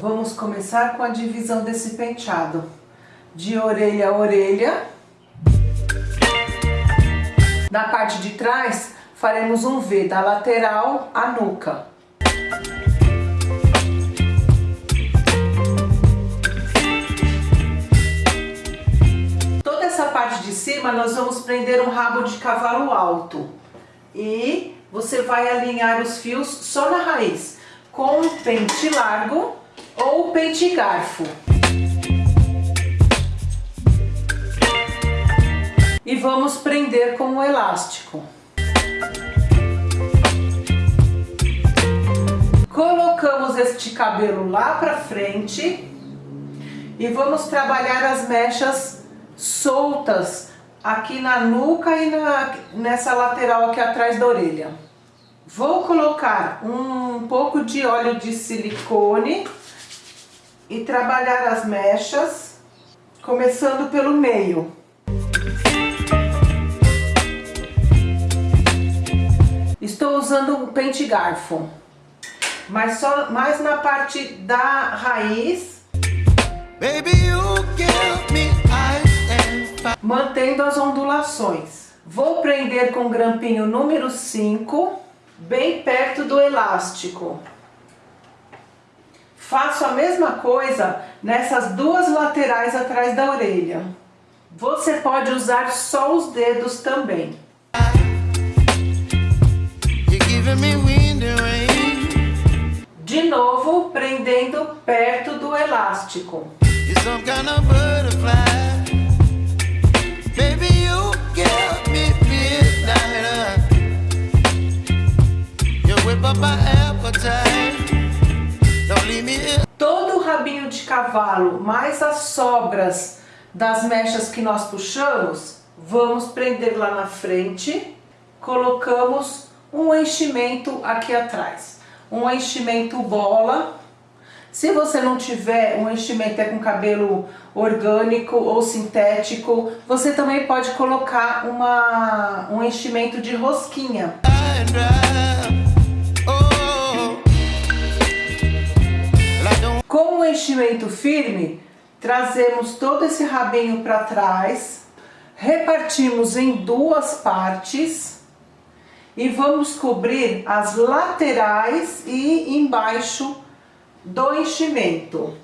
Vamos começar com a divisão desse penteado. De orelha a orelha. Na parte de trás, faremos um V da lateral à nuca. Toda essa parte de cima nós vamos prender um rabo de cavalo alto. E você vai alinhar os fios só na raiz, com pente largo ou pente garfo. e vamos prender com o elástico. Colocamos este cabelo lá pra frente e vamos trabalhar as mechas soltas aqui na nuca e na, nessa lateral aqui atrás da orelha. Vou colocar um pouco de óleo de silicone e trabalhar as mechas, começando pelo meio. Estou usando um pente garfo, mas só mais na parte da raiz. Mantendo as ondulações. Vou prender com o grampinho número 5, bem perto do elástico. Faço a mesma coisa nessas duas laterais atrás da orelha. Você pode usar só os dedos também. De novo, prendendo perto do elástico. Todo o rabinho de cavalo, mais as sobras das mechas que nós puxamos, vamos prender lá na frente, colocamos um enchimento aqui atrás. Um enchimento bola. Se você não tiver um enchimento é com cabelo orgânico ou sintético, você também pode colocar uma, um enchimento de rosquinha. Com o enchimento firme, trazemos todo esse rabinho para trás, repartimos em duas partes e vamos cobrir as laterais e embaixo do enchimento.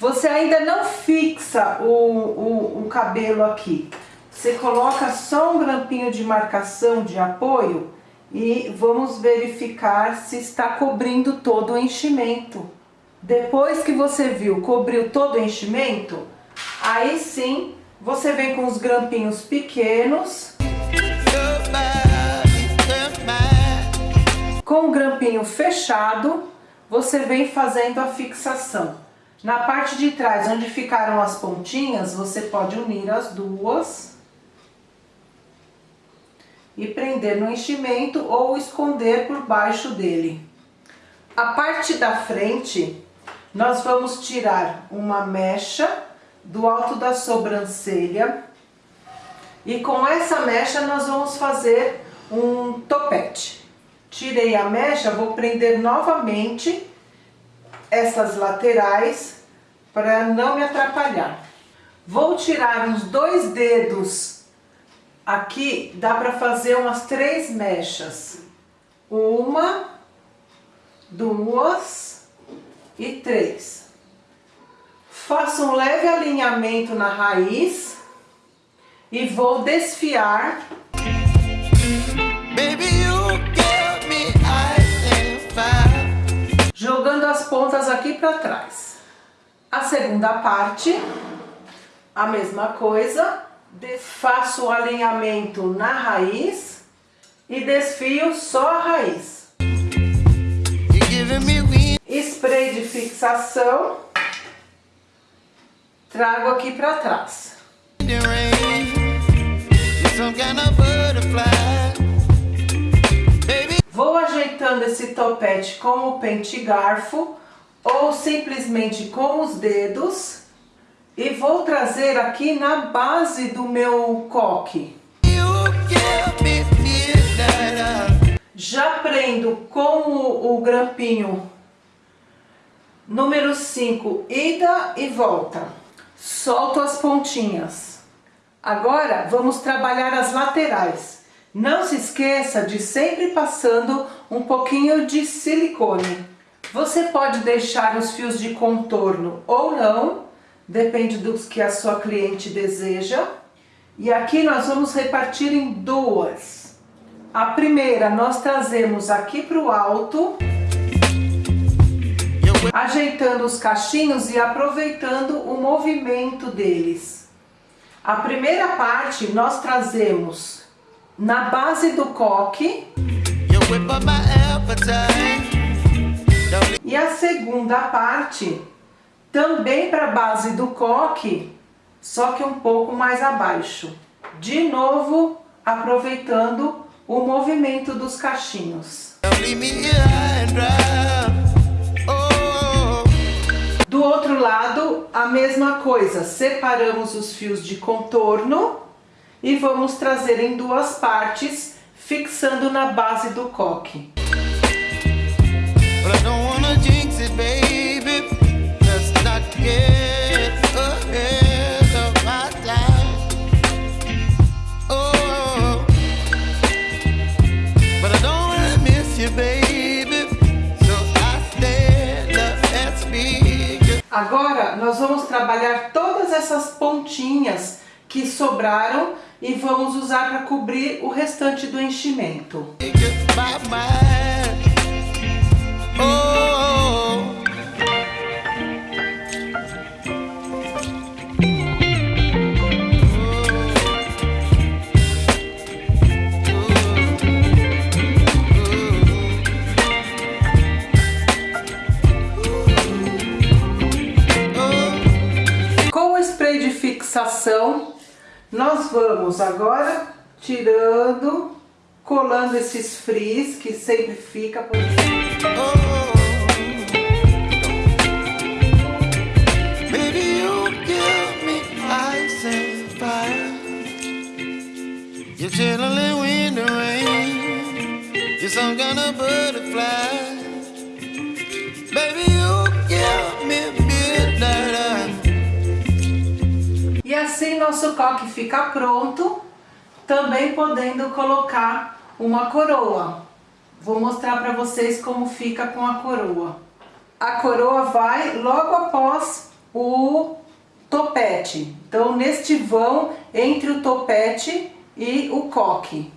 Você ainda não fixa o, o, o cabelo aqui. Você coloca só um grampinho de marcação de apoio e vamos verificar se está cobrindo todo o enchimento. Depois que você viu, cobriu todo o enchimento, aí sim você vem com os grampinhos pequenos. Com o grampinho fechado, você vem fazendo a fixação. Na parte de trás, onde ficaram as pontinhas, você pode unir as duas e prender no enchimento ou esconder por baixo dele. A parte da frente, nós vamos tirar uma mecha do alto da sobrancelha e com essa mecha nós vamos fazer um topete. Tirei a mecha, vou prender novamente essas laterais para não me atrapalhar. Vou tirar uns dois dedos Aqui dá para fazer umas três mechas. Uma, duas e três. Faço um leve alinhamento na raiz e vou desfiar. jogando as pontas aqui para trás. A segunda parte, a mesma coisa, faço o alinhamento na raiz e desfio só a raiz. Spray de fixação, trago aqui para trás. Vou ajeitando esse topete com o pente garfo ou simplesmente com os dedos e vou trazer aqui na base do meu coque. Já prendo com o, o grampinho número 5, ida e volta. Solto as pontinhas. Agora vamos trabalhar as laterais. Não se esqueça de sempre passando um pouquinho de silicone. Você pode deixar os fios de contorno ou não, depende dos que a sua cliente deseja. E aqui nós vamos repartir em duas. A primeira nós trazemos aqui para o alto, ajeitando os cachinhos e aproveitando o movimento deles. A primeira parte nós trazemos na base do coque. E a segunda parte também para a base do coque, só que um pouco mais abaixo. De novo, aproveitando o movimento dos cachinhos. Do outro lado, a mesma coisa, separamos os fios de contorno e vamos trazer em duas partes, fixando na base do coque. Agora nós vamos trabalhar todas essas pontinhas que sobraram e vamos usar para cobrir o restante do enchimento. Fixação, nós vamos agora tirando, colando esses frizz que sempre fica por oh, fire. You're chilling in the rain. You're some kind of butterfly assim nosso coque fica pronto, também podendo colocar uma coroa. Vou mostrar para vocês como fica com a coroa. A coroa vai logo após o topete. Então, neste vão entre o topete e o coque.